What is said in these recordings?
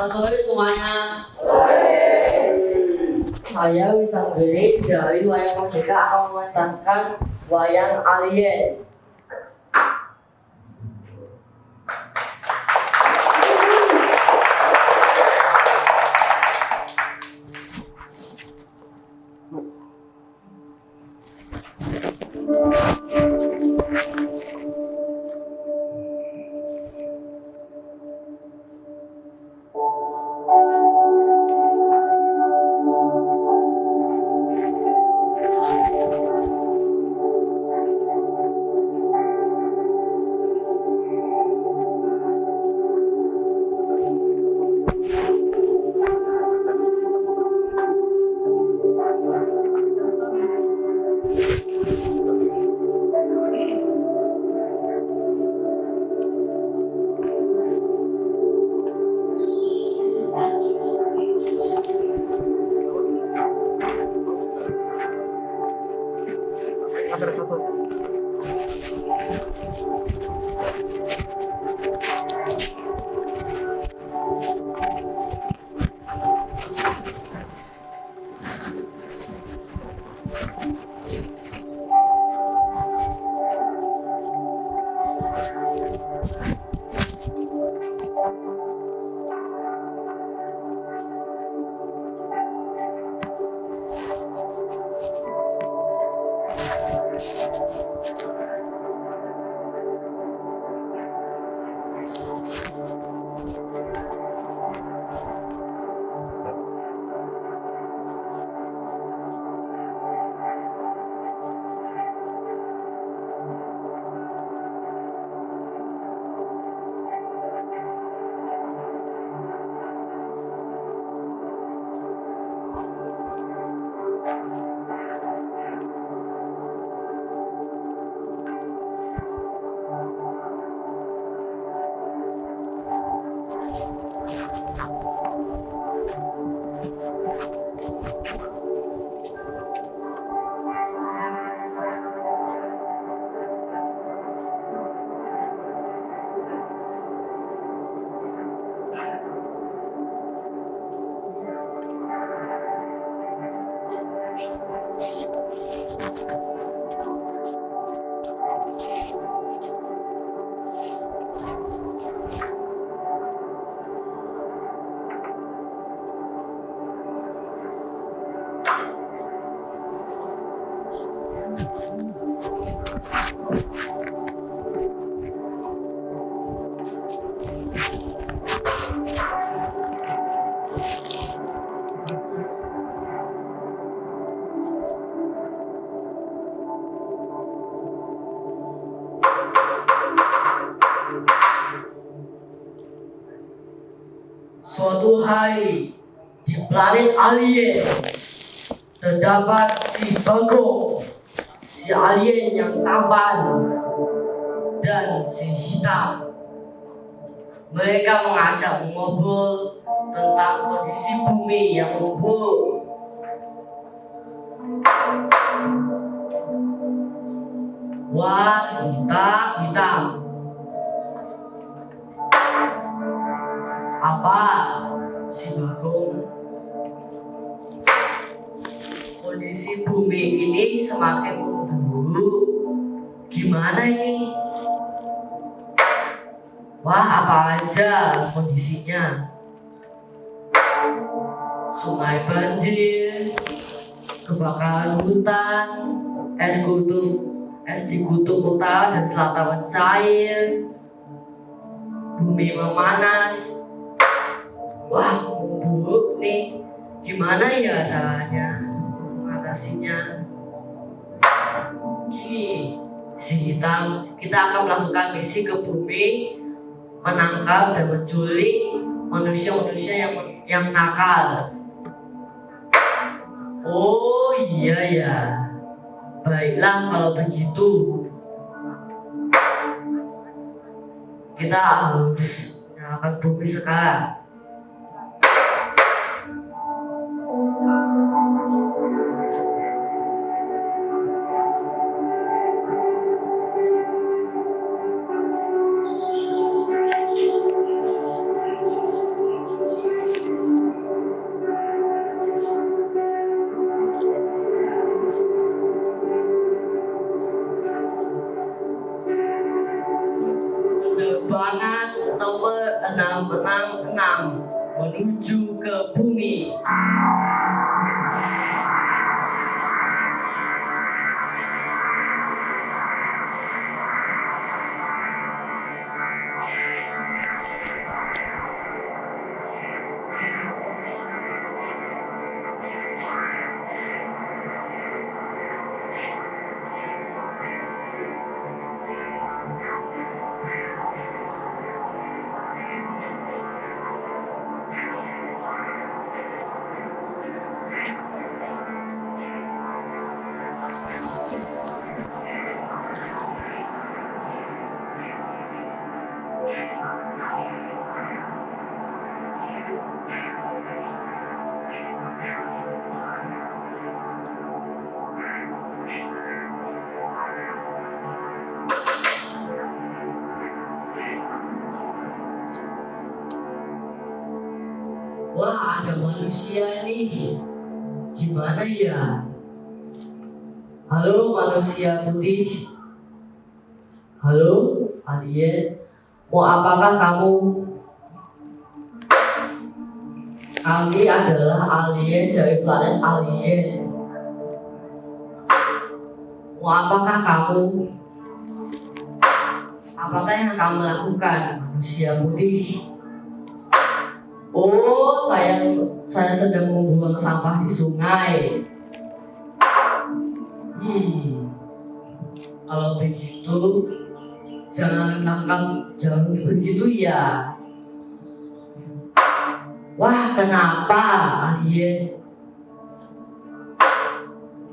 Selamat sore semuanya. Saya Wisanggeni dari Wayang Merdeka akan mementaskan wayang alien. Suatu hari di planet alien terdapat si Bagong, si alien yang tampan dan si hitam. Mereka mengajak mengobrol tentang kondisi bumi yang. Wah, hitam, hitam. Apa si Bagong? Kondisi bumi ini semakin memburuk. Gimana ini? Wah, apa aja kondisinya? Sungai banjir, kebakaran hutan, es kutub, es di kutub utara dan selatan mencair, bumi memanas. Wah, memburuk nih. Gimana ya caranya mengatasinya? Gini, si hitam, kita akan melakukan misi ke bumi, menangkap dan menculik manusia-manusia yang yang nakal. Oh iya ya, baiklah kalau begitu. Kita harus nyalakan bumi sekarang. perjuangan nomor 666 menuju ke bumi. Ah. Manusia nih. Gimana ya? Halo manusia putih. Halo alien. Mau apakah kamu? Kami adalah alien dari planet alien. Mau apakah kamu? Apakah yang kamu lakukan, manusia putih? Oh, saya saya sedang membuang sampah di sungai. Hmm, kalau begitu jangan lakukan jangan begitu ya. Wah, kenapa alien?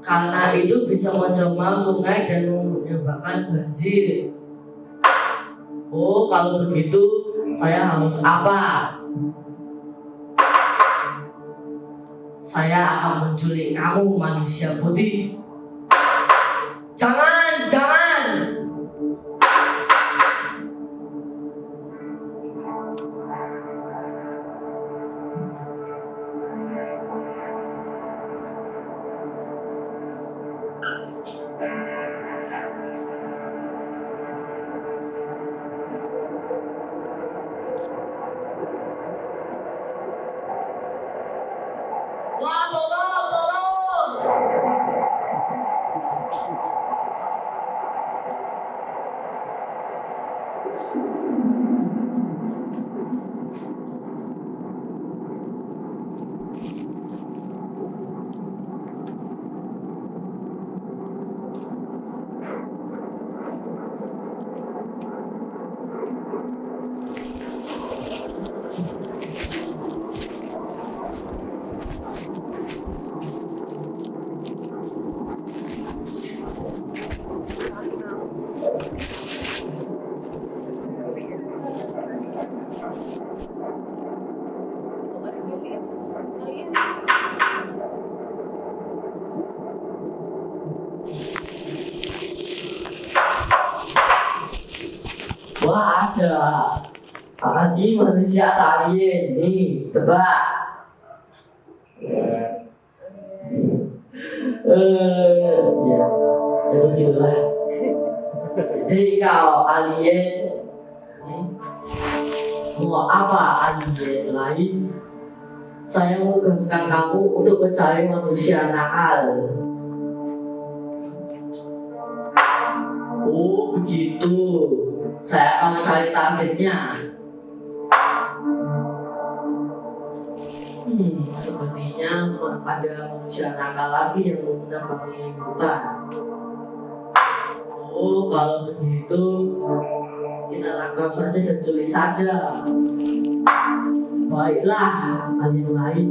Karena itu bisa mencemar sungai dan menyebabkan banjir. Oh, kalau begitu saya harus apa? Saya akan menculik kamu manusia putih. Jangan. Ada. Lagi manusia atau alien. Nih, tebak. Eh, ya, ya begitulah. Hei kau alien, Hmm? mau apa alien lain? Saya menugaskan kamu untuk mencari manusia nakal. Oh begitu, saya akan mencari targetnya. Hmm, sepertinya ada manusia nakal lagi yang menambangi hutan. Oh, kalau begitu kita tangkap saja dan culik saja. Baiklah, alien lain.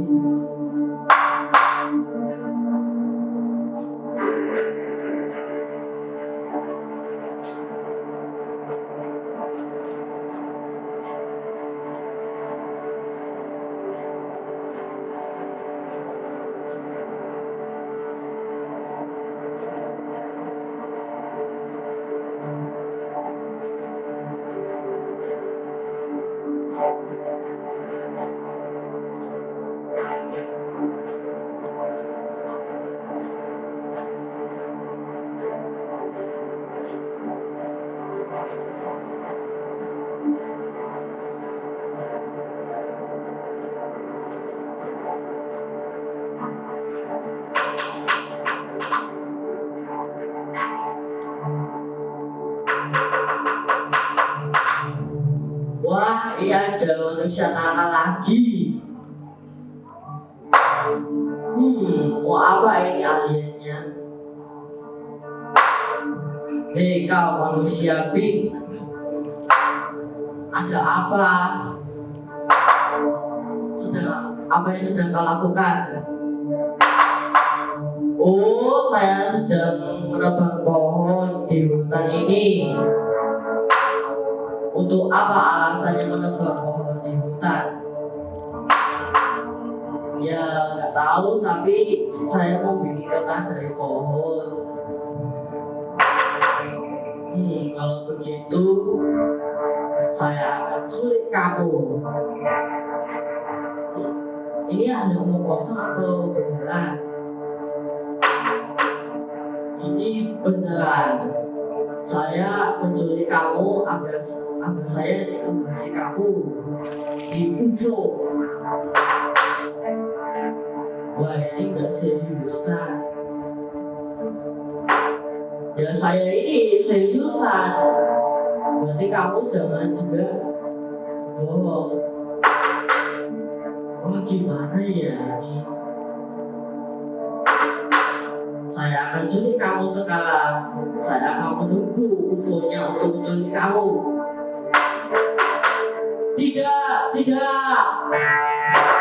Manusia nakal lagi. Hmm, mau apa ini aliennya? Hei kau manusia pink, ada apa? Sudah apa yang sedang kau lakukan? Oh, saya sedang menebang pohon di hutan ini. Untuk apa alasannya menebang pohon di hutan? Ya nggak tahu, tapi saya mau bikin kertas dari pohon. Hmm, kalau begitu saya akan culik kamu. Ini ada omong kosong atau beneran? Ini beneran. Saya menculik kamu agar agar saya dikembali kamu di UFO. Wah ini nggak seriusan. Ya saya ini seriusan. Berarti kamu jangan juga bohong. Wah gimana ya ini? Saya akan culik kamu sekarang. Saya akan menunggu UFO-nya untuk menculik kamu. Tidak, tidak.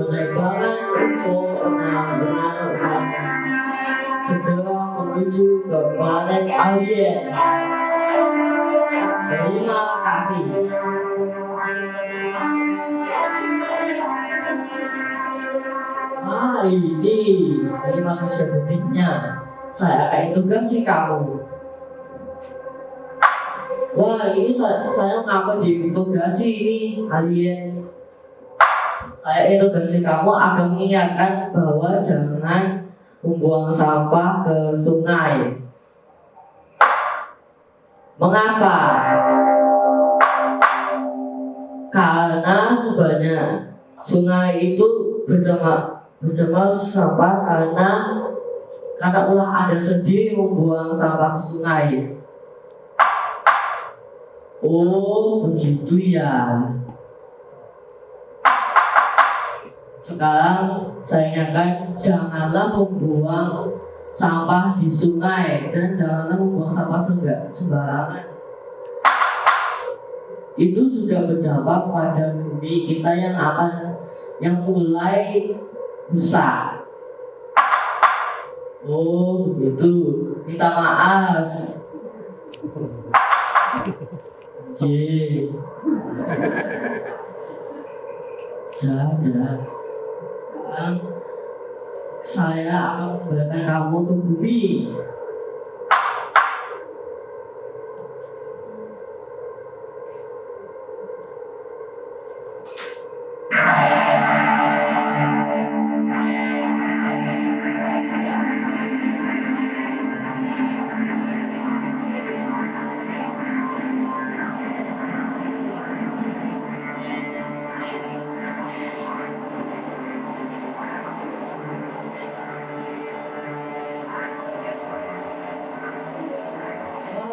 Penerbangan UFO 666 segera menuju ke planet alien. Terima kasih. Ah ini, ini manusia putihnya. Saya akan tugasi kamu. Wah ini saya, saya ngapa ditugasi ini alien? Saya intugasi kamu agar mengingatkan bahwa jangan membuang sampah ke sungai. Mengapa? Karena sebenarnya sungai itu berjamaah berjamaah sampah karena karena ulah ada sendiri membuang sampah ke sungai. Oh, begitu ya. Sekarang saya ingatkan janganlah membuang sampah di sungai dan janganlah membuang sampah semba- sembarangan. Itu juga berdampak pada bumi kita yang akan yang mulai rusak. Oh, begitu. Minta maaf. Ye. Ya, ya. Sekarang saya akan membawakan kamu ke bumi.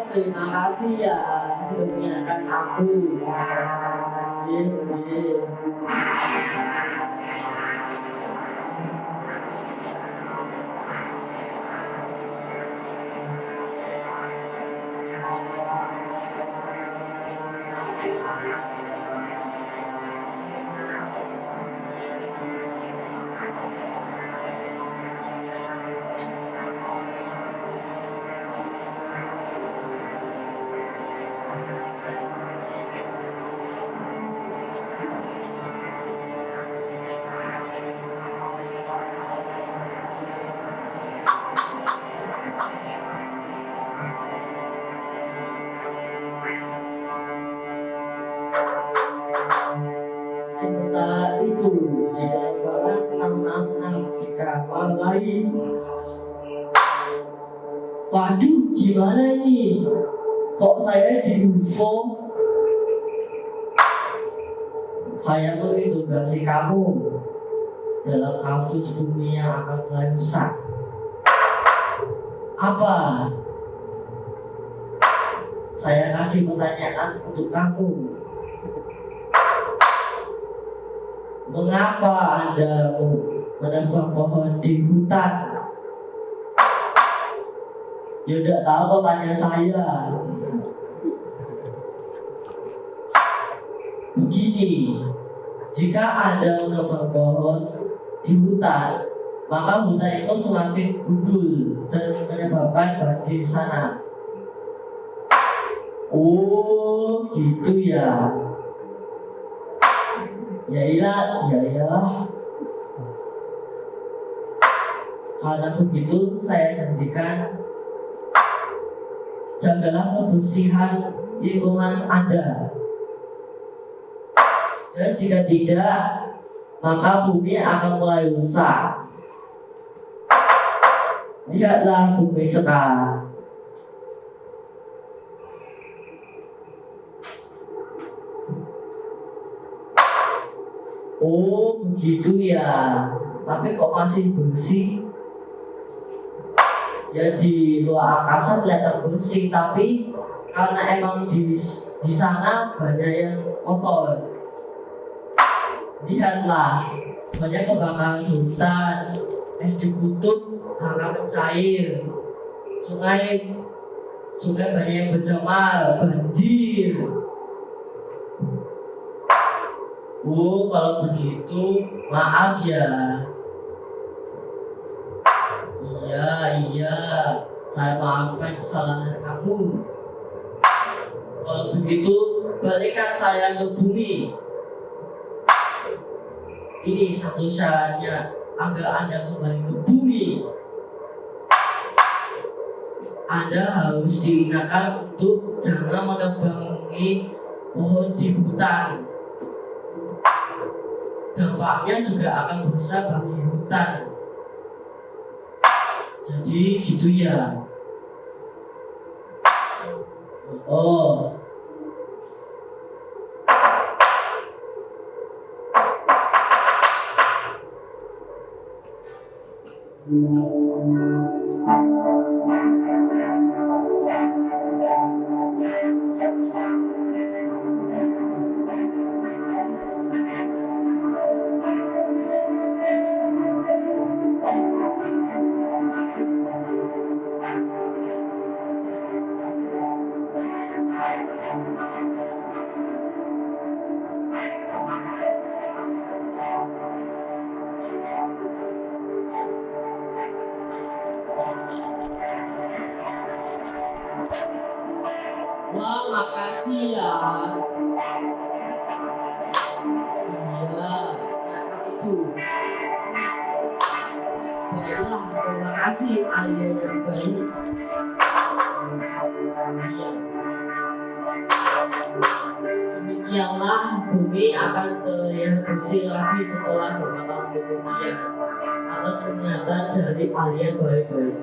Terima kasih ya sudah mengingatkan aku. Ye, ye. Gimana ini? Kok saya di UFO? Saya menginterogasi kamu dalam kasus bumi yang akan mulai. Apa? Saya kasih pertanyaan untuk kamu. Mengapa Anda menebang pohon di hutan? Ya udah tahu kok tanya saya. Begini, jika Anda menebang pohon di hutan, maka hutan itu semakin gundul dan menyebabkan banjir sana. Oh, gitu ya. Ya iyalah, ya iyalah. Karena begitu saya janjikan jagalah kebersihan lingkungan Anda. Dan jika tidak, maka bumi akan mulai rusak. Lihatlah bumi sekarang. Oh, begitu ya. Tapi kok masih bersih? Ya di luar angkasa kelihatan bersih, tapi karena emang di di sana banyak yang kotor. Lihatlah, banyak kebakaran hutan, es di kutub hangat mencair, sungai sungai banyak yang bercemar, banjir. Oh, kalau begitu, maaf ya. Iya, iya, saya maafkan kesalahan kamu. Kalau begitu, balikan saya ke bumi. Ini satu syaratnya agar Anda kembali ke bumi. Anda harus diingatkan untuk jangan menebangi pohon di hutan dampaknya juga akan besar bagi hutan. Jadi gitu ya. Oh. Wah, bumi akan terlihat bersih lagi setelah beberapa tahun kemudian atas pernyataan dari alien baik-baik.